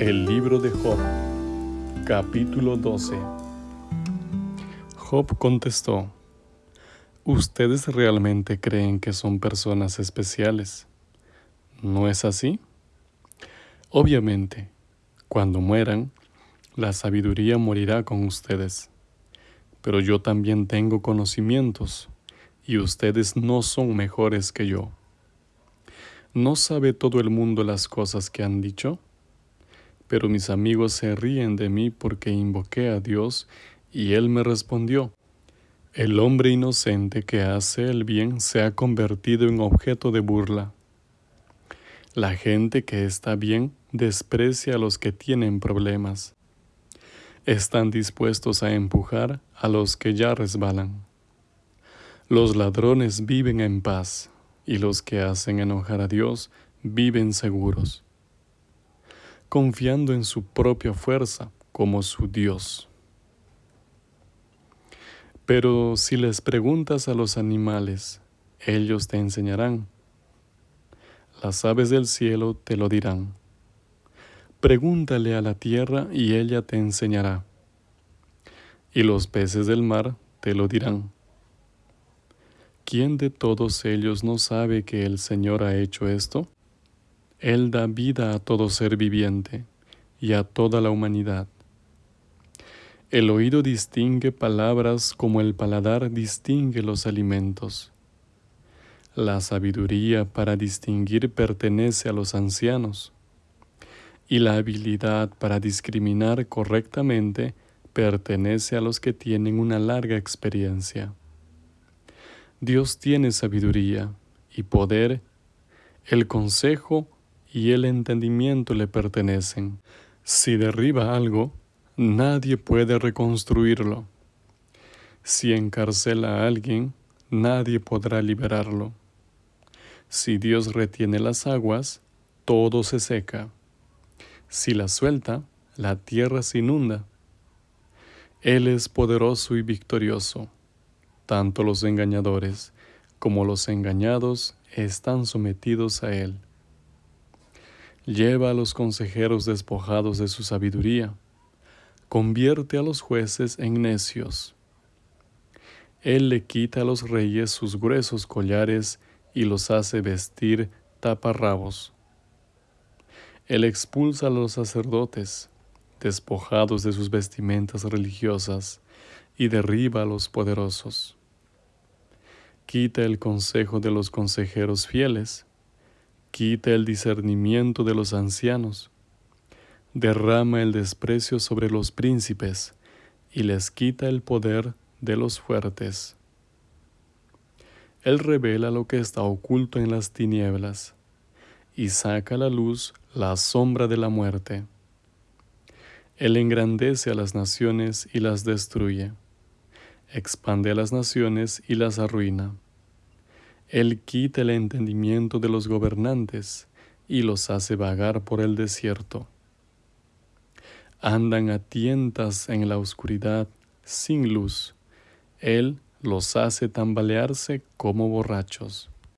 El libro de Job, capítulo 12. Job contestó, ¿Ustedes realmente creen que son personas especiales? ¿No es así? Obviamente, cuando mueran, la sabiduría morirá con ustedes. Pero yo también tengo conocimientos, y ustedes no son mejores que yo. ¿No sabe todo el mundo las cosas que han dicho? Pero mis amigos se ríen de mí porque invoqué a Dios y Él me respondió. El hombre inocente que hace el bien se ha convertido en objeto de burla. La gente que está bien desprecia a los que tienen problemas. Están dispuestos a empujar a los que ya resbalan. Los ladrones viven en paz y los que hacen enojar a Dios viven seguros confiando en su propia fuerza como su Dios. Pero si les preguntas a los animales, ellos te enseñarán. Las aves del cielo te lo dirán. Pregúntale a la tierra y ella te enseñará. Y los peces del mar te lo dirán. ¿Quién de todos ellos no sabe que el Señor ha hecho esto? Él da vida a todo ser viviente y a toda la humanidad. El oído distingue palabras como el paladar distingue los alimentos. La sabiduría para distinguir pertenece a los ancianos y la habilidad para discriminar correctamente pertenece a los que tienen una larga experiencia. Dios tiene sabiduría y poder, el consejo y el entendimiento le pertenecen. Si derriba algo, nadie puede reconstruirlo. Si encarcela a alguien, nadie podrá liberarlo. Si Dios retiene las aguas, todo se seca. Si las suelta, la tierra se inunda. Él es poderoso y victorioso. Tanto los engañadores como los engañados están sometidos a Él lleva a los consejeros despojados de su sabiduría, convierte a los jueces en necios. Él le quita a los reyes sus gruesos collares y los hace vestir taparrabos. Él expulsa a los sacerdotes, despojados de sus vestimentas religiosas, y derriba a los poderosos. Quita el consejo de los consejeros fieles, quita el discernimiento de los ancianos, derrama el desprecio sobre los príncipes y les quita el poder de los fuertes. Él revela lo que está oculto en las tinieblas y saca a la luz la sombra de la muerte. Él engrandece a las naciones y las destruye, expande a las naciones y las arruina. Él quita el entendimiento de los gobernantes y los hace vagar por el desierto. Andan a tientas en la oscuridad, sin luz. Él los hace tambalearse como borrachos.